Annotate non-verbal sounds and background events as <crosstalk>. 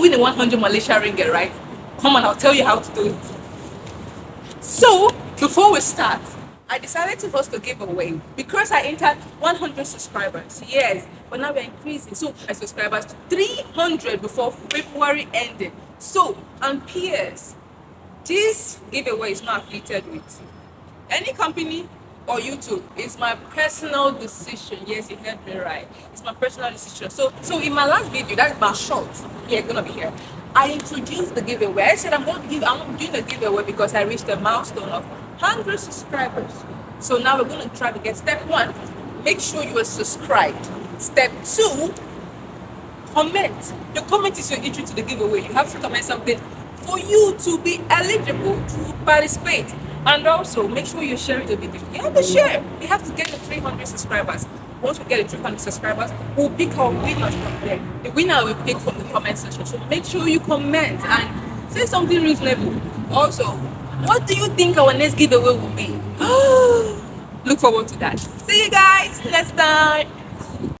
win a 100 Malaysia ringgit, right? Come on, I'll tell you how to do it. So, before we start, I decided to host a giveaway because I entered 100 subscribers. Yes, but now we're increasing. So, my subscribers to 300 before February ended. So, and peers, this giveaway is not affiliated with any company or YouTube. It's my personal decision. Yes, you heard me right. It's my personal decision. So, so in my last video, that's my short. Gonna be here. I introduced the giveaway. I said I'm going to give. I'm doing the giveaway because I reached a milestone of 100 subscribers. So now we're going to try to get step one. Make sure you are subscribed. Step two, comment. The comment is your entry to the giveaway. You have to comment something for you to be eligible to participate. And also, make sure you're sharing the video. You have to share. We have to get the 300 subscribers. Once we get the 300 subscribers, we'll pick our winners from there. The winner will pick from the comment section. So make sure you comment and say something reasonable. Also, what do you think our next giveaway will be? <gasps> Look forward to that. See you guys next time.